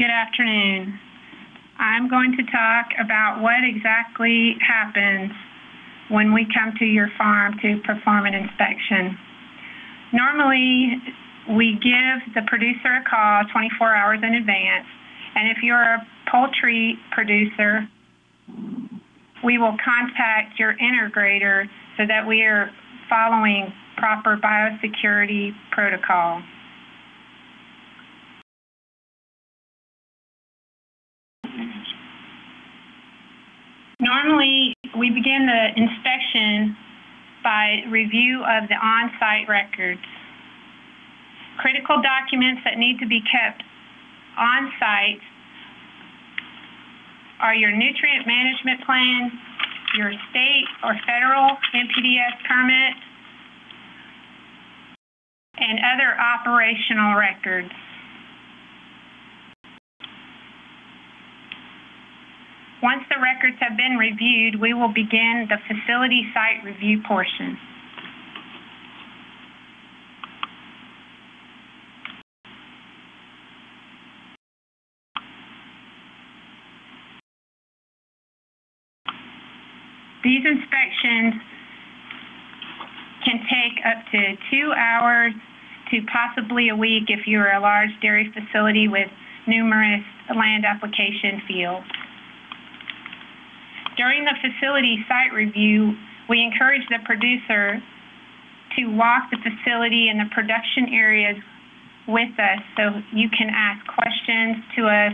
Good afternoon. I'm going to talk about what exactly happens when we come to your farm to perform an inspection. Normally, we give the producer a call 24 hours in advance, and if you're a poultry producer, we will contact your integrator so that we are following proper biosecurity protocol. Normally, we begin the inspection by review of the on-site records. Critical documents that need to be kept on-site are your nutrient management plan, your state or federal NPDES permit, and other operational records. Once the records have been reviewed, we will begin the facility site review portion. These inspections can take up to two hours to possibly a week if you're a large dairy facility with numerous land application fields. During the facility site review, we encourage the producer to walk the facility and the production areas with us so you can ask questions to us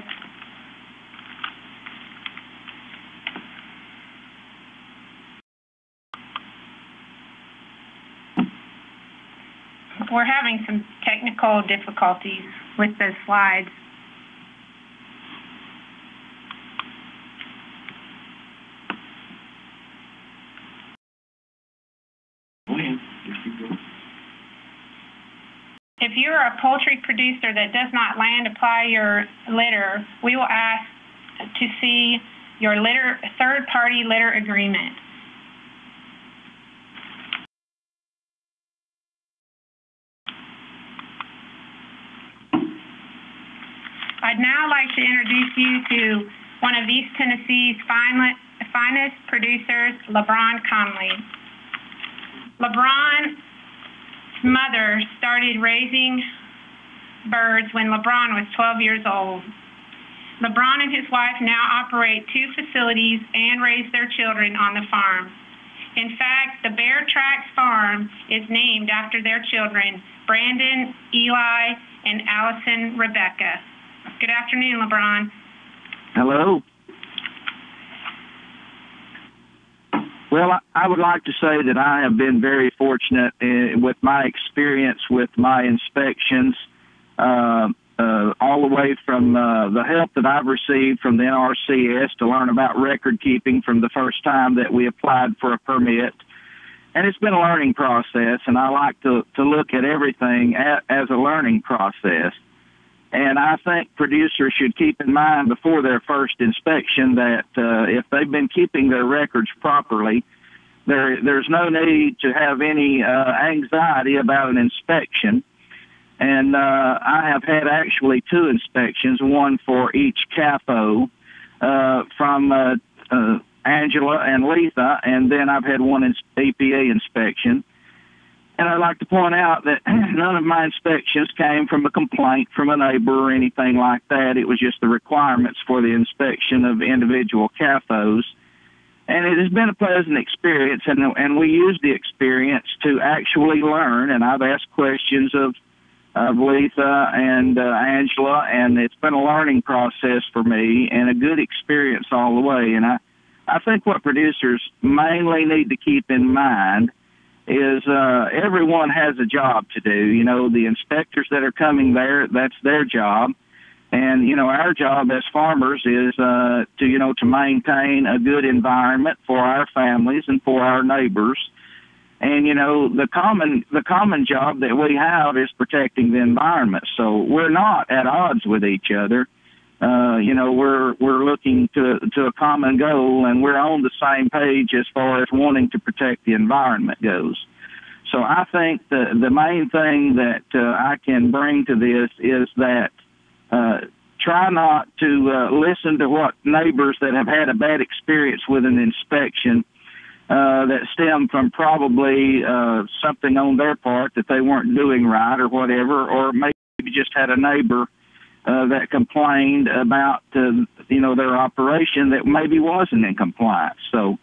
we're having some technical difficulties with the slides. If you're a poultry producer that does not land apply your litter, we will ask to see your litter third-party litter agreement. I'd now like to introduce you to one of East Tennessee's finest producers, LeBron Conley. LeBron's mother started raising birds when LeBron was 12 years old. LeBron and his wife now operate two facilities and raise their children on the farm. In fact, the Bear Tracks Farm is named after their children, Brandon, Eli, and Allison Rebecca. Good afternoon, LeBron. Hello. Well, I, I would like to say that I have been very fortunate in, with my experience with my inspections, uh, uh, all the way from uh, the help that I've received from the NRCS to learn about record keeping from the first time that we applied for a permit. And it's been a learning process, and I like to, to look at everything at, as a learning process. And I think producers should keep in mind before their first inspection that uh, if they've been keeping their records properly, there there's no need to have any uh, anxiety about an inspection. And uh, I have had actually two inspections, one for each CAFO uh, from uh, uh, Angela and Letha, and then I've had one in EPA inspection. And I'd like to point out that none of my inspections came from a complaint from a neighbor or anything like that. It was just the requirements for the inspection of individual CAFOs. And it has been a pleasant experience, and, and we use the experience to actually learn. And I've asked questions of, of Letha and uh, Angela, and it's been a learning process for me and a good experience all the way. And I, I think what producers mainly need to keep in mind – is uh, everyone has a job to do. You know, the inspectors that are coming there, that's their job. And, you know, our job as farmers is uh, to, you know, to maintain a good environment for our families and for our neighbors. And, you know, the common, the common job that we have is protecting the environment. So we're not at odds with each other uh, you know, we're we're looking to to a common goal, and we're on the same page as far as wanting to protect the environment goes. So I think the the main thing that uh, I can bring to this is that uh, try not to uh, listen to what neighbors that have had a bad experience with an inspection uh, that stem from probably uh, something on their part that they weren't doing right or whatever, or maybe just had a neighbor uh, that complained about uh, you know their operation that maybe wasn't in compliance. So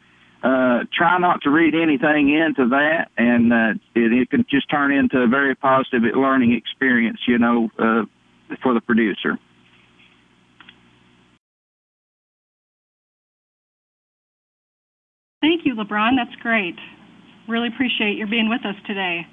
uh, try not to read anything into that, and uh, it, it can just turn into a very positive learning experience, you know, uh, for the producer. Thank you, LeBron. That's great. Really appreciate your being with us today.